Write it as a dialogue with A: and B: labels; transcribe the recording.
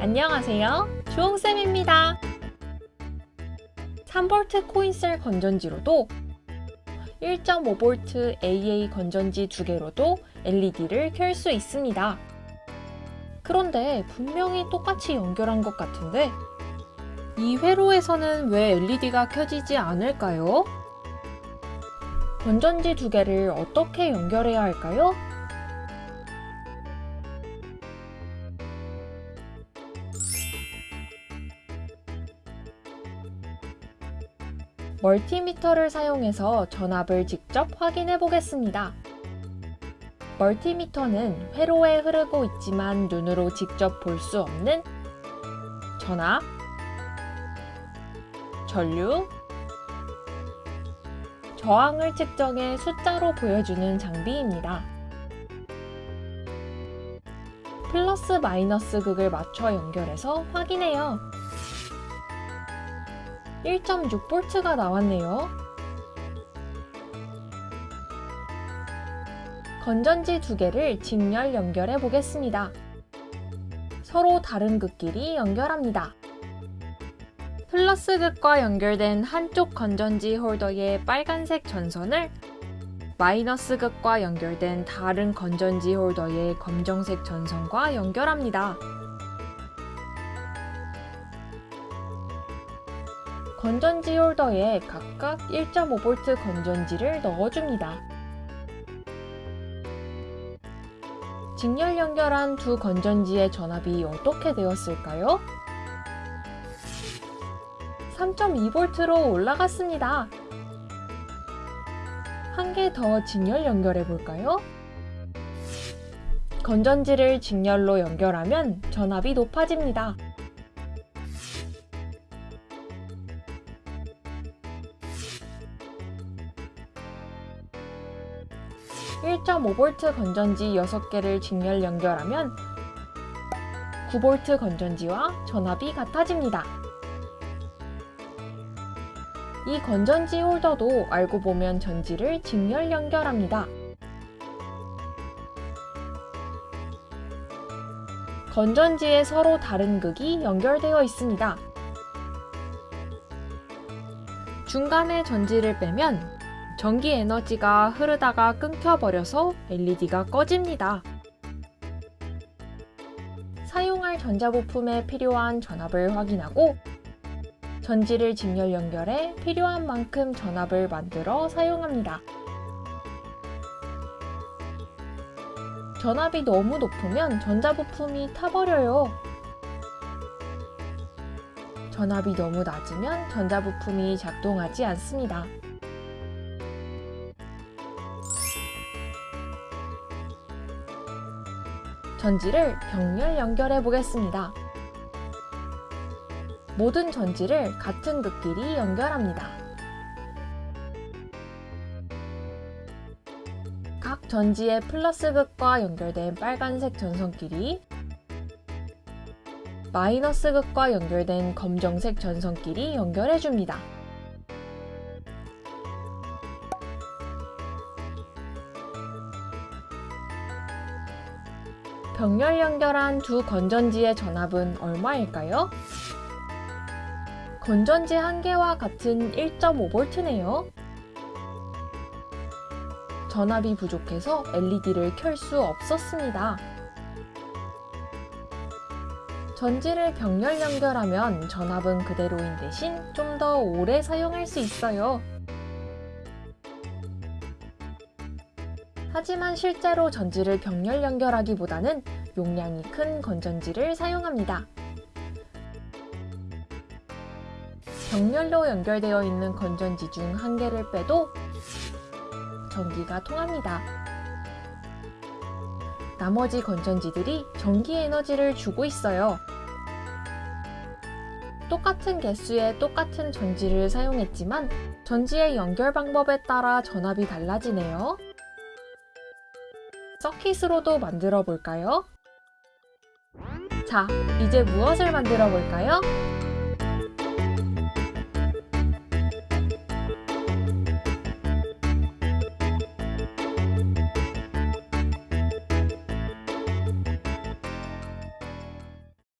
A: 안녕하세요. 주홍쌤입니다. 3V 코인셀 건전지로도 1.5V AA 건전지 두 개로도 LED를 켤 수 있습니다. 그런데 분명히 똑같이 연결한 것 같은데 이 회로에서는 왜 LED가 켜지지 않을까요? 건전지 두 개를 어떻게 연결해야 할까요? 멀티미터를 사용해서 전압을 직접 확인해 보겠습니다. 멀티미터는 회로에 흐르고 있지만 눈으로 직접 볼 수 없는 전압, 전류, 저항을 측정해 숫자로 보여주는 장비입니다. 플러스 마이너스 극을 맞춰 연결해서 확인해요. 1.6V가 나왔네요. 건전지 두 개를 직렬 연결해 보겠습니다. 서로 다른 극끼리 연결합니다. 플러스 극과 연결된 한쪽 건전지 홀더의 빨간색 전선을 마이너스 극과 연결된 다른 건전지 홀더의 검정색 전선과 연결합니다. 건전지 홀더에 각각 1.5V 건전지를 넣어줍니다. 직렬 연결한 두 건전지의 전압이 어떻게 되었을까요? 3.2V로 올라갔습니다. 한 개 더 직렬 연결해 볼까요? 건전지를 직렬로 연결하면 전압이 높아집니다. 1.5V 건전지 6개를 직렬 연결하면 9V 건전지와 전압이 같아집니다. 이 건전지 홀더도 알고 보면 전지를 직렬 연결합니다. 건전지에 서로 다른 극이 연결되어 있습니다. 중간에 전지를 빼면 전기 에너지가 흐르다가 끊겨버려서 LED가 꺼집니다. 사용할 전자부품에 필요한 전압을 확인하고 전지를 직렬 연결해 필요한 만큼 전압을 만들어 사용합니다. 전압이 너무 높으면 전자부품이 타버려요. 전압이 너무 낮으면 전자부품이 작동하지 않습니다. 전지를 병렬 연결해 보겠습니다. 모든 전지를 같은 극끼리 연결합니다. 각 전지의 플러스 극과 연결된 빨간색 전선끼리 마이너스 극과 연결된 검정색 전선끼리 연결해 줍니다. 병렬 연결한 두 건전지의 전압은 얼마일까요? 건전지 한 개와 같은 1.5V네요. 전압이 부족해서 LED를 켤 수 없었습니다. 전지를 병렬 연결하면 전압은 그대로인 대신 좀 더 오래 사용할 수 있어요. 하지만 실제로 전지를 병렬 연결하기보다는 용량이 큰 건전지를 사용합니다. 병렬로 연결되어 있는 건전지 중 한 개를 빼도 전기가 통합니다. 나머지 건전지들이 전기 에너지를 주고 있어요. 똑같은 개수의 똑같은 전지를 사용했지만 전지의 연결 방법에 따라 전압이 달라지네요. 서킷으로도 만들어 볼까요? 자, 이제 무엇을 만들어 볼까요?